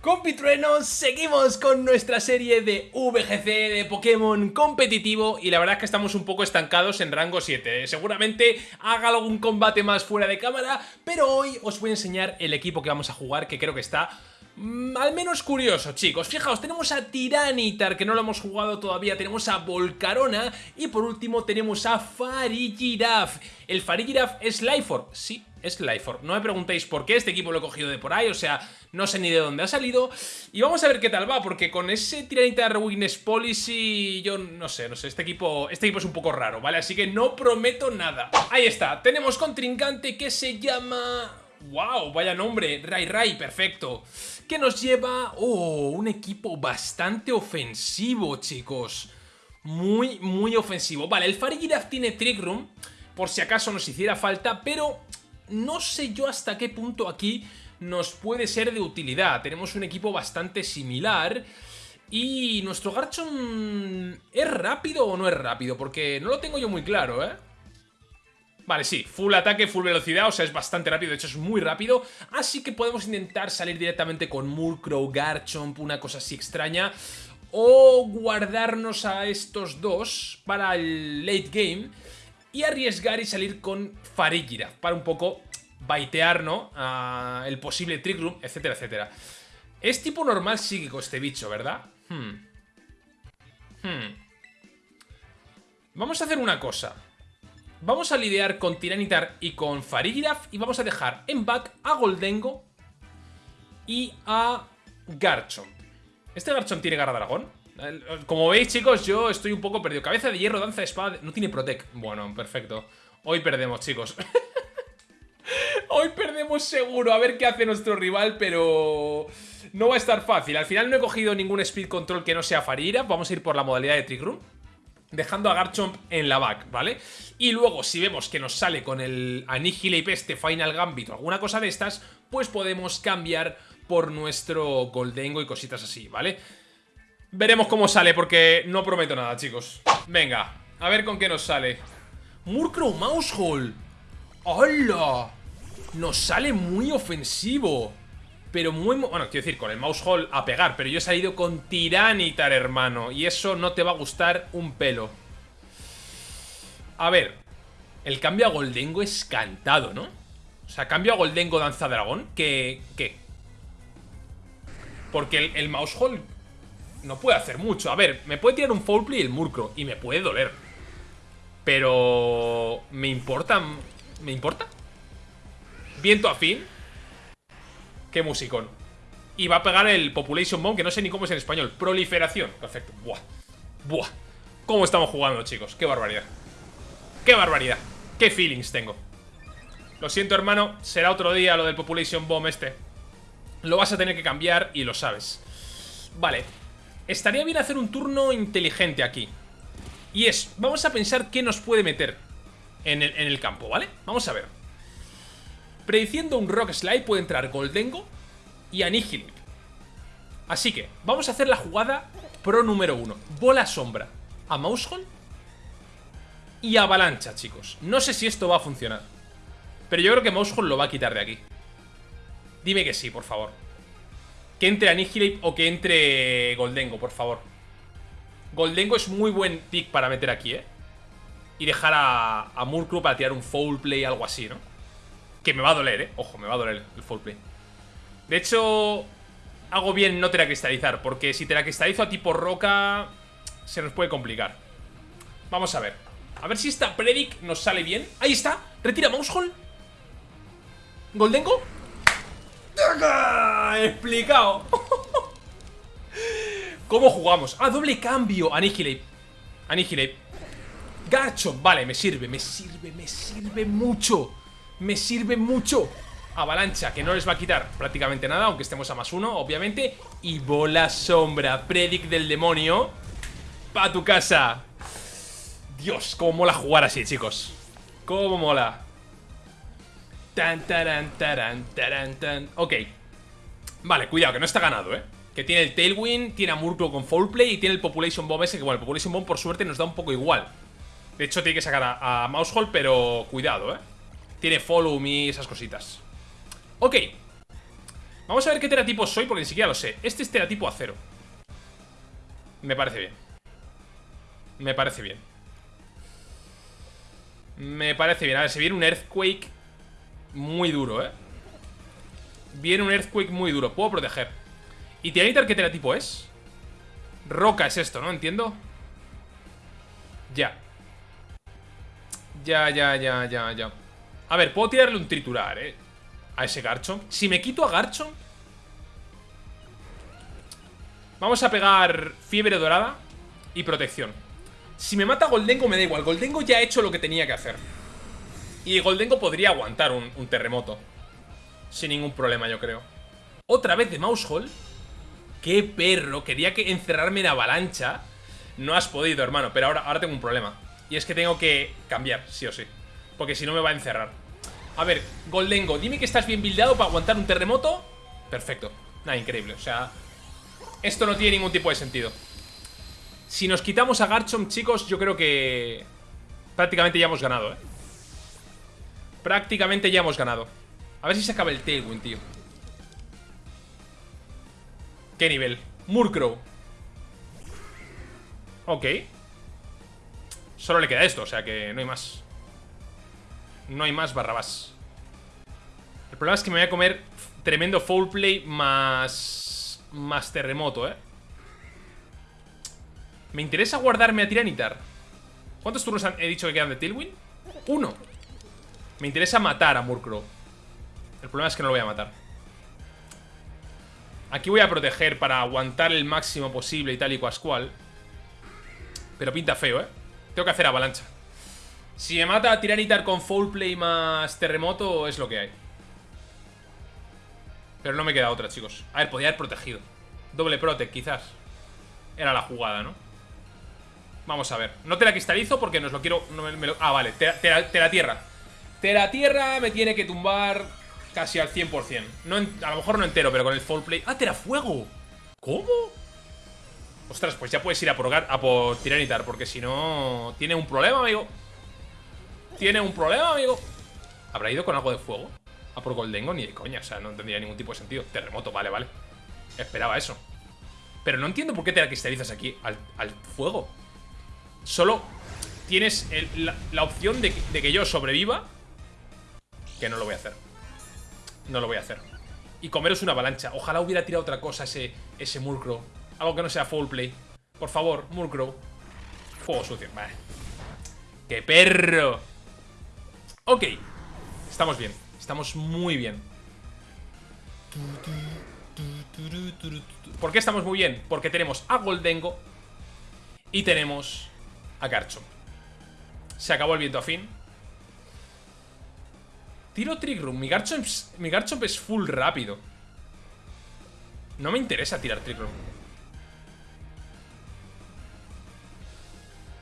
Compitruenos, seguimos con nuestra serie de VGC de Pokémon competitivo y la verdad es que estamos un poco estancados en rango 7. Seguramente haga algún combate más fuera de cámara, pero hoy os voy a enseñar el equipo que vamos a jugar que creo que está Mm, al menos curioso, chicos. Fijaos, tenemos a Tiranitar, que no lo hemos jugado todavía. Tenemos a Volcarona. Y por último tenemos a Farigiraf. El Farigiraf es Lyfor. Sí, es Lyfor. No me preguntéis por qué. Este equipo lo he cogido de por ahí. O sea, no sé ni de dónde ha salido. Y vamos a ver qué tal va. Porque con ese Tiranitar Weakness Policy... Yo no sé, no sé. Este equipo, este equipo es un poco raro, ¿vale? Así que no prometo nada. Ahí está. Tenemos contrincante que se llama... ¡Wow! Vaya nombre. Rai Rai, perfecto que nos lleva... Oh, un equipo bastante ofensivo, chicos. Muy, muy ofensivo. Vale, el Farigiraf tiene Trick Room, por si acaso nos hiciera falta, pero no sé yo hasta qué punto aquí nos puede ser de utilidad. Tenemos un equipo bastante similar... Y nuestro Garchomp ¿es rápido o no es rápido? Porque no lo tengo yo muy claro, ¿eh? Vale, sí, full ataque, full velocidad, o sea, es bastante rápido, de hecho es muy rápido, así que podemos intentar salir directamente con Murkrow, Garchomp, una cosa así extraña, o guardarnos a estos dos para el late game y arriesgar y salir con Farigiraf para un poco baitear, ¿no? el posible Trick Room, etcétera, etcétera. Es tipo normal psíquico este bicho, ¿verdad? Hmm. Hmm. Vamos a hacer una cosa. Vamos a lidiar con Tiranitar y con Farigiraf y vamos a dejar en back a Goldengo y a Garchomp. ¿Este Garchomp tiene garra dragón? Como veis, chicos, yo estoy un poco perdido. Cabeza de hierro, danza de espada... No tiene Protect. Bueno, perfecto. Hoy perdemos, chicos. Hoy perdemos seguro. A ver qué hace nuestro rival, pero... No va a estar fácil. Al final no he cogido ningún Speed Control que no sea Farigiraf. Vamos a ir por la modalidad de Trick Room dejando a Garchomp en la back, ¿vale? Y luego, si vemos que nos sale con el Annihilate este Final Gambit o alguna cosa de estas, pues podemos cambiar por nuestro Goldengo y cositas así, ¿vale? Veremos cómo sale, porque no prometo nada, chicos. Venga, a ver con qué nos sale. Murkrow Mousehole. ¡Hola! Nos sale muy ofensivo. Pero muy... Bueno, quiero decir, con el mouse hole a pegar Pero yo he salido con Tiranitar, hermano Y eso no te va a gustar un pelo A ver El cambio a Goldengo es cantado, ¿no? O sea, cambio a Goldengo Danza Dragón ¿Qué? ¿Qué? Porque el, el mouse hole no puede hacer mucho A ver, me puede tirar un foul play el Murkrow Y me puede doler Pero... ¿Me importa? ¿Me importa? Viento afín Qué musicón. Y va a pegar el Population Bomb, que no sé ni cómo es en español. Proliferación. Perfecto. Buah. Buah. ¿Cómo estamos jugando, chicos? Qué barbaridad. Qué barbaridad. Qué feelings tengo. Lo siento, hermano. Será otro día lo del Population Bomb este. Lo vas a tener que cambiar y lo sabes. Vale. Estaría bien hacer un turno inteligente aquí. Y es, vamos a pensar qué nos puede meter en el, campo, ¿vale? Vamos a ver. Prediciendo un Rock Slide puede entrar Goldengo y Annihilate. Así que, vamos a hacer la jugada pro número uno. Bola sombra a Mousehole y Avalancha, chicos. No sé si esto va a funcionar. Pero yo creo que Mousehole lo va a quitar de aquí. Dime que sí, por favor. Que entre Annihilate o que entre Goldengo, por favor. Goldengo es muy buen pick para meter aquí, ¿eh? Y dejar a, a Murkrow para tirar un foul play, algo así, ¿no? Que me va a doler, ¿eh? Ojo, me va a doler el full play. De hecho, hago bien no teracristalizar, porque si teracristalizo a tipo roca, se nos puede complicar. Vamos a ver. A ver si esta Predic nos sale bien. Ahí está. Retira Mousehole. Goldengo. Explicado. ¿Cómo jugamos? Ah, doble cambio. Annihilate. Annihilate. Garchomp. Vale, me sirve, me sirve, me sirve mucho me sirve mucho. Avalancha, que no les va a quitar prácticamente nada, aunque estemos a más uno, obviamente. Y bola sombra, predic del demonio. Pa' tu casa. Dios, cómo mola jugar así, chicos. Cómo mola. Tan, taran, taran, taran, tan. Ok. Vale, cuidado, que no está ganado, ¿eh? Que tiene el Tailwind, tiene a Murkrow con Foul Play y tiene el Population Bomb ese, que bueno, el Population Bomb por suerte nos da un poco igual. De hecho, tiene que sacar a, a Mousehole, pero cuidado, ¿eh? Tiene follow me, esas cositas Ok Vamos a ver qué teratipo soy porque ni siquiera lo sé. Este es teratipo acero. Me parece bien. Me parece bien. Me parece bien. A ver, se viene un Earthquake muy duro, ¿eh? Viene un Earthquake muy duro. Puedo proteger. ¿Y Tiranitar qué teratipo es? Roca es esto, ¿no? Entiendo. Ya. Ya, ya, ya, ya, ya. A ver, puedo tirarle un triturar, ¿eh? A ese Garchomp. Si me quito a Garchomp... Vamos a pegar fiebre dorada y protección. Si me mata Goldengo me da igual. Goldengo ya ha hecho lo que tenía que hacer. Y Goldengo podría aguantar un, terremoto. Sin ningún problema, yo creo. Otra vez de Mousehole. ¡Qué perro! Quería que encerrarme en avalancha. No has podido, hermano. Pero ahora, ahora tengo un problema. Y es que tengo que cambiar, sí o sí. Porque si no me va a encerrar. A ver, Goldengo, dime que estás bien buildado para aguantar un terremoto. Perfecto. Nada, increíble. O sea, esto no tiene ningún tipo de sentido. Si nos quitamos a Garchomp, chicos, yo creo que... Prácticamente ya hemos ganado, ¿eh? Prácticamente ya hemos ganado. A ver si se acaba el Tailwind, tío. ¿Qué nivel? Murkrow. Ok. Solo le queda esto, o sea que no hay más. No hay más barrabás. El problema es que me voy a comer tremendo foul play más... Más terremoto, ¿eh? Me interesa guardarme a Tiranitar. ¿Cuántos turnos he dicho que quedan de Tailwind? Uno. Me interesa matar a Murkrow. El problema es que no lo voy a matar. Aquí voy a proteger para aguantar el máximo posible y tal y cual. Pero pinta feo, ¿eh? Tengo que hacer avalancha. Si me mata a Tiranitar con Foul Play más Terremoto, es lo que hay. Pero no me queda otra, chicos. A ver, podría haber protegido. Doble Protect, quizás. Era la jugada, ¿no? Vamos a ver. No te la cristalizo porque nos lo quiero... ah, vale. Te, la tierra. Te la tierra me tiene que tumbar casi al 100%. No a lo mejor no entero, pero con el Fall Play... ¡Ah, te fuego! ¿Cómo? Ostras, pues ya puedes ir a por, a por Tiranitar, porque si no... Tiene un problema, amigo. Tiene un problema, amigo. ¿Habrá ido con algo de fuego? A por Goldengo, ni de coña. O sea, no tendría ningún tipo de sentido. Terremoto, vale, vale. Esperaba eso. Pero no entiendo por qué te la cristalizas aquí al, fuego. Solo tienes la, opción de que, yo sobreviva. Que no lo voy a hacer. No lo voy a hacer. Y comeros una avalancha. Ojalá hubiera tirado otra cosa ese, ese Murkrow. Algo que no sea full play. Por favor, Murkrow. Fuego sucio. Vale. ¡Qué perro! Ok. Estamos bien. Estamos muy bien. ¿Por qué estamos muy bien? Porque tenemos a Goldengo y tenemos a Garchomp. Se acabó el viento a fin. Tiro Trick Room. Mi Garchomp, mi Garchomp es full rápido. No me interesa tirar Trick Room.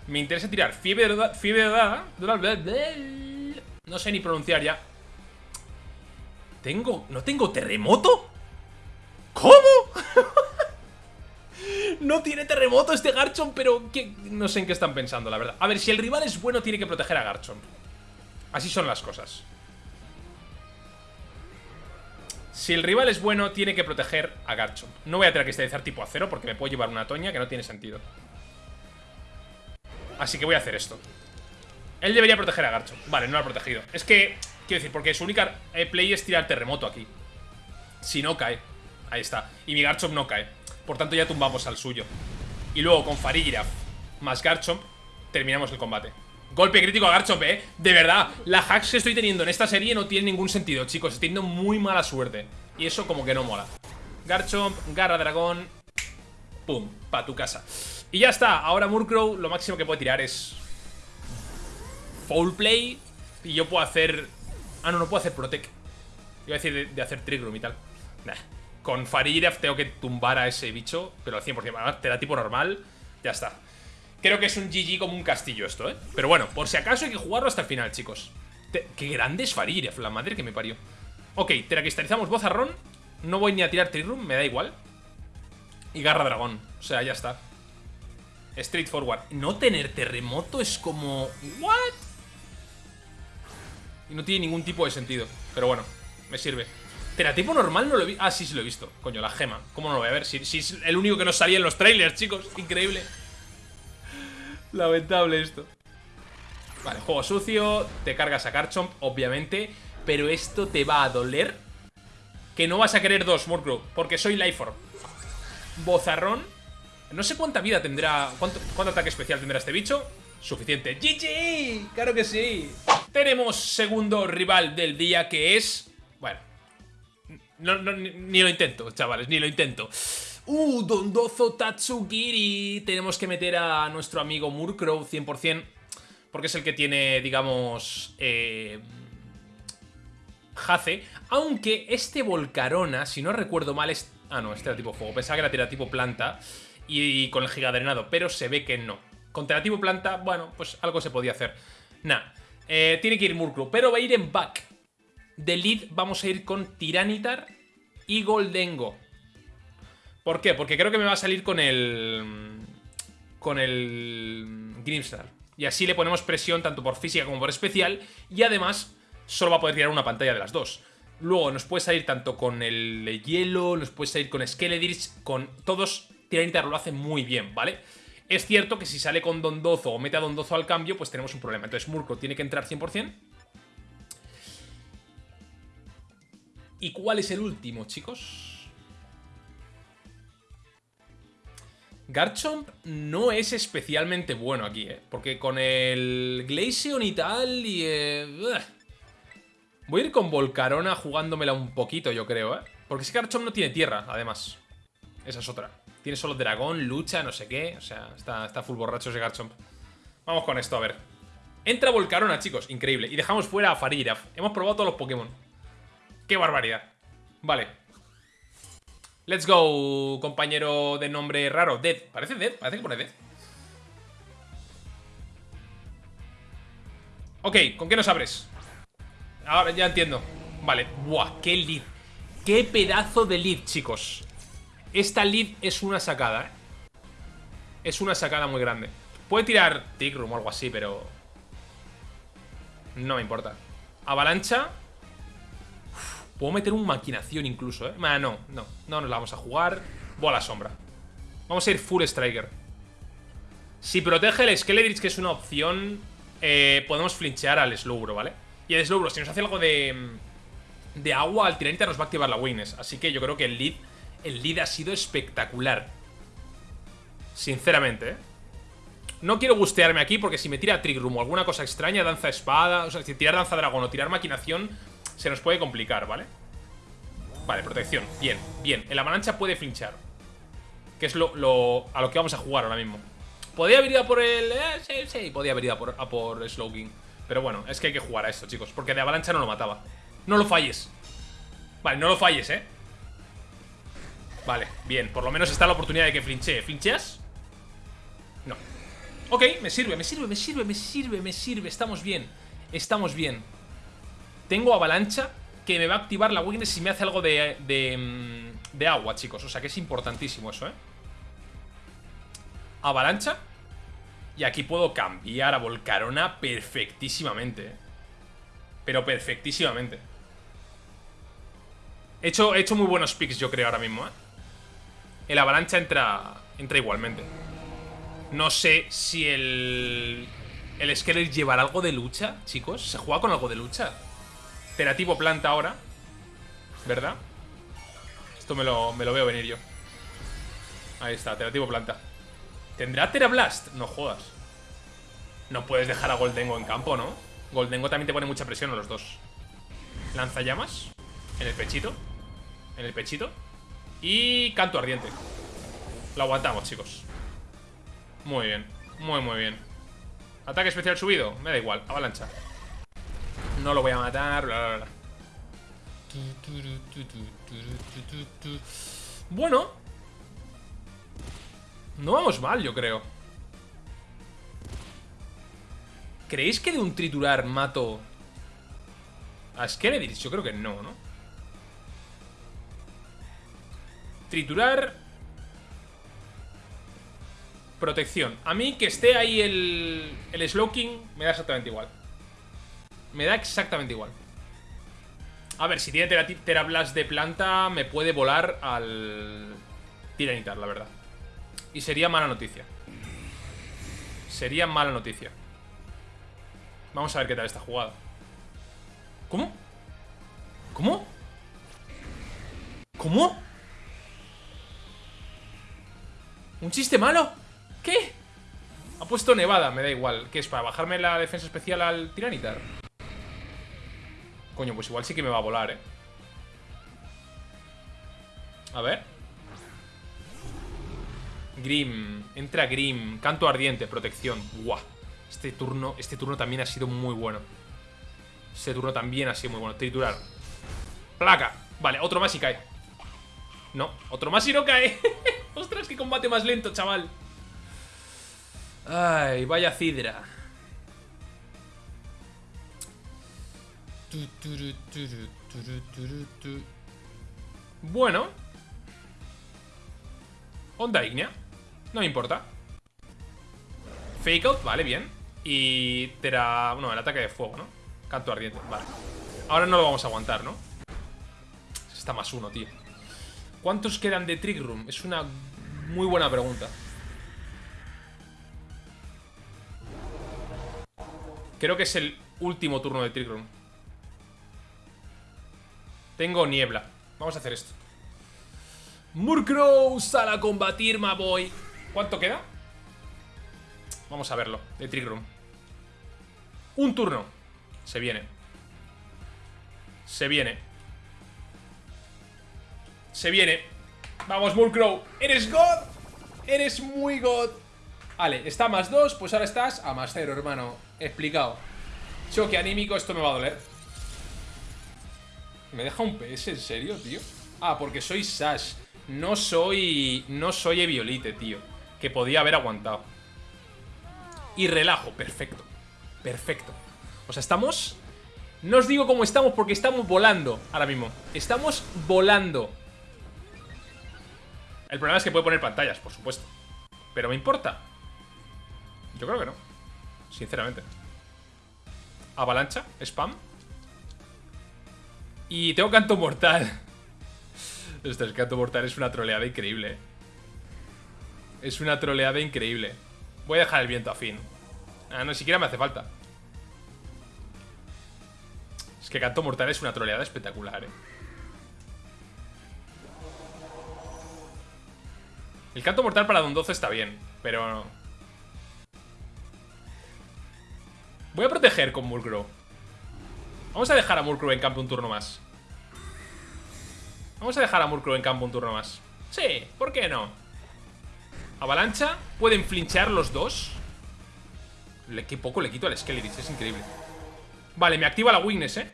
Me interesa tirar fiebre de fiebre No sé ni pronunciar ya. ¿Tengo? ¿No tengo terremoto? ¿Cómo? no tiene terremoto este Garchomp, pero no sé en qué están pensando, la verdad. A ver, si el rival es bueno, tiene que proteger a Garchomp. Así son las cosas. Si el rival es bueno, tiene que proteger a Garchomp. No voy a tener que estabilizar tipo acero porque me puedo llevar una toña que no tiene sentido. Así que voy a hacer esto. Él debería proteger a Garchomp. Vale, no lo ha protegido. Es que, quiero decir, porque su única eh, play es tirar terremoto aquí. Si no cae. Ahí está. Y mi Garchomp no cae. Por tanto ya tumbamos al suyo. Y luego con Farigiraf más Garchomp Terminamos el combate Golpe crítico a Garchomp, eh. De verdad, la hacks que estoy teniendo en esta serie no tiene ningún sentido, chicos. Estoy teniendo muy mala suerte. Y eso como que no mola. Garchomp, Garra Dragón Pum, pa' tu casa. Y ya está, ahora Murkrow lo máximo que puede tirar es... Foul Play Y yo puedo hacer... Ah, no, no puedo hacer Protect Iba a decir de, hacer Trick Room y tal. Nah. Con Fariraf tengo que tumbar a ese bicho Pero al 100%, te da tipo normal Ya está Creo que es un GG como un castillo esto, ¿eh? Pero bueno, por si acaso hay que jugarlo hasta el final, chicos Qué grande es Fariraf, la madre que me parió Ok, teracristalizamos Bozarrón No voy ni a tirar Trick Room, me da igual Y Garra Dragón, o sea, ya está Straightforward. No tener terremoto es como... ¿What? Y no tiene ningún tipo de sentido. Pero bueno, me sirve. Teratipo normal no lo visto. Ah, sí, sí lo he visto. Coño, la gema. ¿Cómo no lo voy a ver? Si, si, es el único que nos salía en los trailers, chicos. Increíble. Lamentable esto. Vale, juego sucio. Te cargas a Garchomp, obviamente. Pero esto te va a doler. Que no vas a querer dos, Murkrow. Porque soy Lifeform. Bozarrón. No sé cuánta vida tendrá. ¿Cuánto, ¿Cuánto ataque especial tendrá este bicho? Suficiente. ¡GG! ¡Claro que sí! Tenemos segundo rival del día que es... Bueno. No, no, ni, lo intento, chavales, ni lo intento. ¡Uh! Dondozo Tatsugiri. Tenemos que meter a nuestro amigo Murkrow 100%. Porque es el que tiene, digamos... Eh, Hace. Aunque este Volcarona, si no recuerdo mal, es... Ah, no, este era tipo fuego. Pensaba que era tipo planta. Y, con el gigadrenado, pero se ve que no. Con tipo planta, bueno, pues algo se podía hacer. Nah, eh, tiene que ir Murkrow, pero va a ir en back. De lead vamos a ir con Tiranitar y Goldengo. ¿Por qué? Porque creo que me va a salir con el... Con el... Grimstar. Y así le ponemos presión tanto por física como por especial. Y además solo va a poder tirar una pantalla de las dos. Luego nos puede salir tanto con el hielo, nos puede salir con Skeledris, con todos. Tiranitar lo hace muy bien, ¿vale? Es cierto que si sale con Dondozo o mete a Dondozo al cambio, pues tenemos un problema. Entonces Murkrow tiene que entrar 100%. ¿Y cuál es el último, chicos? Garchomp no es especialmente bueno aquí, ¿eh? Porque con el Glaceon y tal y... Eh, Voy a ir con Volcarona jugándomela un poquito, yo creo, ¿eh? Porque ese Garchomp no tiene tierra, además. Esa es otra. Tiene solo dragón, lucha, no sé qué. O sea, está, está full borracho ese Garchomp. Vamos con esto, a ver. Entra Volcarona, chicos. Increíble. Y dejamos fuera a Fariraf. Hemos probado todos los Pokémon. ¡Qué barbaridad! Vale. Let's go, compañero de nombre raro. Dead. ¿Parece Dead? Parece que pone Dead. Ok, ¿con qué nos abres? Ahora ya entiendo. Vale. Buah, qué lead. Qué pedazo de lead, chicos. Esta lead es una sacada, ¿eh? Es una sacada muy grande. Puede tirar Tigrum o algo así, pero... No me importa. Avalancha. Puedo meter un maquinación incluso, ¿eh? no, no. No nos la vamos a jugar. Bola sombra. Vamos a ir full striker. Si protege el Skeledrich, que es una opción, eh, podemos flinchear al Slowbro, ¿vale? Y el Slowbro, si nos hace algo de, de agua, al Tiranita nos va a activar la Witness. Así que yo creo que el lead, el lead ha sido espectacular. Sinceramente, ¿eh? No quiero gustearme aquí porque si me tira Trick Room o alguna cosa extraña, danza espada, o sea, si tirar danza dragón o tirar maquinación, se nos puede complicar, ¿vale? Vale, protección. Bien, bien. El avalancha puede flinchar. Que es lo, a lo que vamos a jugar ahora mismo. ¿Podría haber ido a por el...? Eh, sí, sí, podía haber ido a por, a por. Pero bueno, es que hay que jugar a esto, chicos. Porque de avalancha no lo mataba. No lo falles. Vale, no lo falles, ¿eh? Vale, bien. Por lo menos está la oportunidad de que flinchee. ¿Flincheas? No. Ok, me sirve, me sirve, me sirve, me sirve, me sirve. Estamos bien. Estamos bien. Tengo avalancha que me va a activar la weakness si me hace algo de, de, mm, de agua, chicos. O sea que es importantísimo eso, ¿eh? Avalancha. Y aquí puedo cambiar a Volcarona perfectísimamente. Pero perfectísimamente. He hecho, he hecho muy buenos picks, yo creo, ahora mismo, ¿eh? El avalancha entra, entra igualmente. No sé si el... El Skelet llevará algo de lucha, chicos. ¿Se juega con algo de lucha? Terativo planta ahora. ¿Verdad? Esto me lo, me lo veo venir yo. Ahí está, Terativo planta. ¿Tendrá Terablast? No jodas. No puedes dejar a Goldengo en campo, ¿no? Goldengo también te pone mucha presión a los dos. Lanzallamas. En el pechito. En el pechito. Y canto ardiente. Lo aguantamos, chicos. Muy bien. Muy, muy bien. Ataque especial subido. Me da igual. Avalancha. No lo voy a matar. Bueno. No vamos mal, yo creo. ¿Creéis que de un triturar mato a Skeledris? Yo creo que no, ¿no? Triturar Protección A mí que esté ahí el, el Slowking Me da exactamente igual Me da exactamente igual A ver, si tiene Tera, Terablast de planta, me puede volar al Tiranitar, la verdad. Y sería mala noticia. Sería mala noticia. Vamos a ver qué tal esta jugada. ¿Cómo? ¿Cómo? ¿Cómo? ¿Un chiste malo? ¿Qué? Ha puesto nevada, me da igual. ¿Qué es? ¿Para bajarme la defensa especial al Tiranitar? Coño, pues igual sí que me va a volar, ¿eh? A ver. Grim, entra Grim Canto ardiente, protección. Buah, este turno, este turno también ha sido muy bueno. Este turno también ha sido muy bueno. Triturar. Placa, vale, otro más y cae. No, otro más y no cae. Ostras, qué combate más lento, chaval. Ay, vaya cidra Bueno. Onda ignea No me importa. Fake out, vale, bien. Y Tera... Bueno, el ataque de fuego, ¿no? Canto ardiente, vale. Ahora no lo vamos a aguantar, ¿no? Está más uno, tío. ¿Cuántos quedan de Trick Room? Es una muy buena pregunta. Creo que es el último turno de Trick Room tengo niebla. Vamos a hacer esto. Murkrow sale a combatir, my boy. ¿Cuánto queda? Vamos a verlo, de Trick Room. Un turno. Se viene. Se viene. Se viene. Vamos, Murkrow. ¡Eres God! ¡Eres muy God! Vale, está a más dos, pues ahora estás a más cero, hermano. Explicado. Choque anímico, esto me va a doler. ¿Me deja un PS? ¿En serio, tío? Ah, porque soy Sash. No soy... No soy Eviolite, tío. Que podía haber aguantado. Y relajo, perfecto. Perfecto. O sea, estamos... No os digo cómo estamos porque estamos volando Ahora mismo. Estamos volando. El problema es que puede poner pantallas, por supuesto. Pero ¿me importa? Yo creo que no Sinceramente. Avalancha, spam y tengo canto mortal. Este canto mortal es una troleada increíble. Es una troleada increíble. Voy a dejar el viento a fin. Ah, no, siquiera me hace falta. Es que canto mortal es una troleada espectacular, eh. El canto mortal para Don 12 está bien, pero... Voy a proteger con Mulgro. Vamos a dejar a Murkrow en campo un turno más. Vamos a dejar a Murkrow en campo un turno más. Sí, ¿por qué no? Avalancha. Pueden flinchear los dos. Qué poco le quito al Skeletis, es increíble. Vale, me activa la Weakness, ¿eh?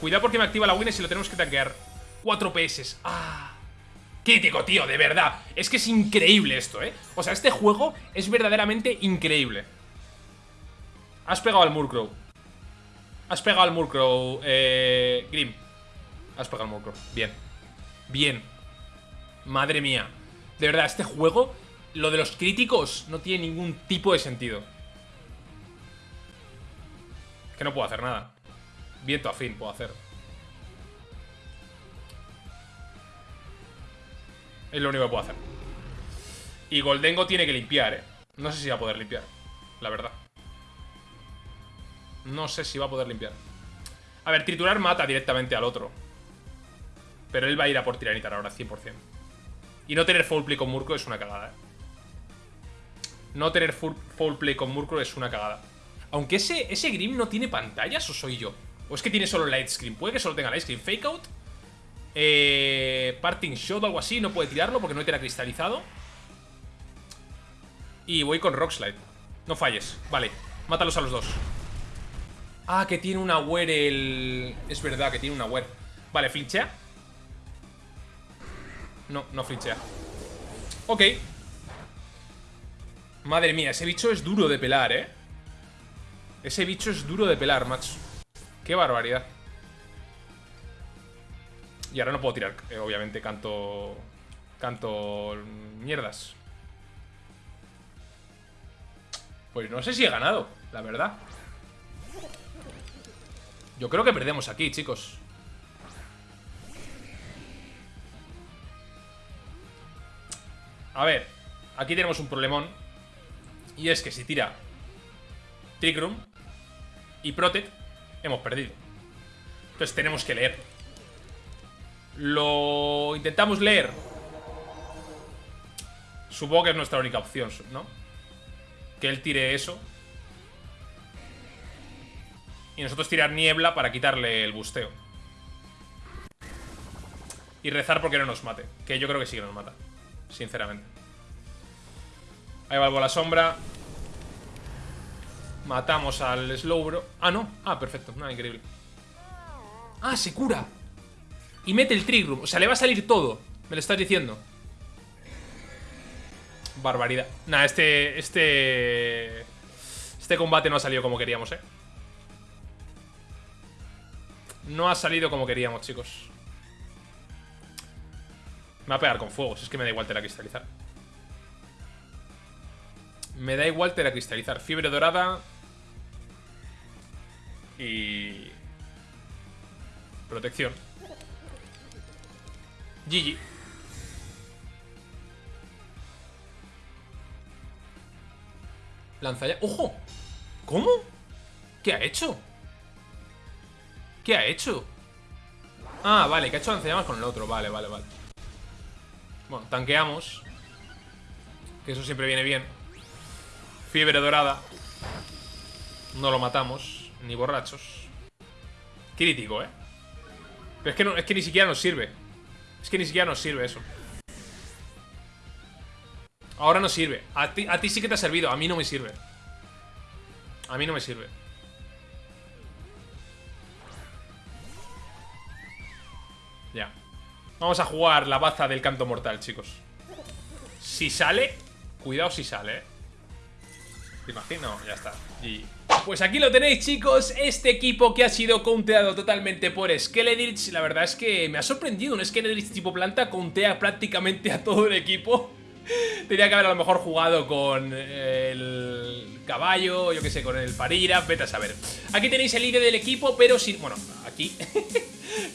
Cuidado porque me activa la Weakness y lo tenemos que tanquear. 4 PS. ¡Ah! Crítico, tío, de verdad. Es que es increíble esto, ¿eh? O sea, este juego es verdaderamente increíble. Has pegado al Murkrow. Has pegado al Murkrow, eh, Grim. Has pegado al Murkrow. Bien. Bien. Madre mía. De verdad, este juego, lo de los críticos no tiene ningún tipo de sentido. Que no puedo hacer nada. Viento a fin puedo hacer. Es lo único que puedo hacer. Y Goldengo tiene que limpiar, eh. No sé si va a poder limpiar. La verdad. No sé si va a poder limpiar. A ver, triturar mata directamente al otro. Pero él va a ir a por tiranitar ahora, 100%. Y no tener full play con Murkrow es una cagada, ¿eh? No tener full, play con Murkrow es una cagada. Aunque ese, ese Grim no tiene pantallas, ¿o soy yo? ¿O es que tiene solo Light Screen? Puede que solo tenga Light Screen. Fake Out. Eh, parting Shot o algo así. No puede tirarlo porque no tiene cristalizado. Y voy con Rock Slide. No falles. Vale. Mátalos a los dos. Ah, que tiene una wear el... Es verdad que tiene una wear Vale, ¿flinchea? No, no flinchea. Ok. Madre mía, ese bicho es duro de pelar, ¿eh? Ese bicho es duro de pelar, macho. Qué barbaridad. Y ahora no puedo tirar, eh, obviamente, canto... Canto... Mierdas. Pues no sé si he ganado, la verdad Yo creo que perdemos aquí, chicos. A ver, aquí tenemos un problemón. Y es que si tira Trick Room y Protect, hemos perdido. Entonces tenemos que leer. Lo intentamos leer. Supongo que es nuestra única opción, ¿no? Que él tire eso. Y nosotros tirar niebla para quitarle el busteo. Y rezar porque no nos mate. Que yo creo que sí que nos mata. Sinceramente. Ahí va algo la sombra. Matamos al Slowbro. Ah, no. Ah, perfecto. Nada, increíble. Ah, se cura. Y mete el Trick Room. O sea, le va a salir todo. Me lo estás diciendo. Barbaridad. Nah, este... Este... Este combate no ha salido como queríamos, ¿eh? No ha salido como queríamos, chicos. Me va a pegar con fuego. Si es que me da igual cristalizar. Me da igual cristalizar. Fiebre dorada. Y... Protección. GG. Lanza. ¡Ojo! ¿Cómo? ¿Qué ha hecho? ¿Qué ha hecho? Ah, vale, que ha hecho lanzallamas con el otro Vale, vale, vale. Bueno, tanqueamos. Que eso siempre viene bien. Fiebre dorada. No lo matamos Ni borrachos. Crítico, ¿eh? Pero es que, no, es que ni siquiera nos sirve. Es que ni siquiera nos sirve eso. Ahora no sirve. A ti, a ti sí que te ha servido, a mí no me sirve. A mí no me sirve Vamos a jugar la baza del canto mortal, chicos. Si sale Cuidado si sale, eh. ¿Te imagino? Ya está. Y... Pues aquí lo tenéis chicos, este equipo que ha sido conteado totalmente por Skeledritch La verdad es que me ha sorprendido, un Skeledritch tipo planta contea prácticamente a todo el equipo Tenía que haber a lo mejor jugado con el caballo, yo que sé, con el Farira, vete a saber. Aquí tenéis el ID del equipo, pero si... bueno, aquí.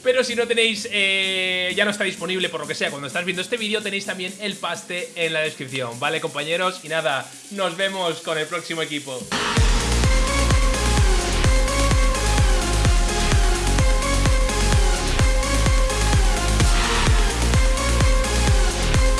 Pero si no tenéis, eh, ya no está disponible por lo que sea Cuando estás viendo este vídeo tenéis también el paste en la descripción ¿Vale compañeros? Y nada, nos vemos con el próximo equipo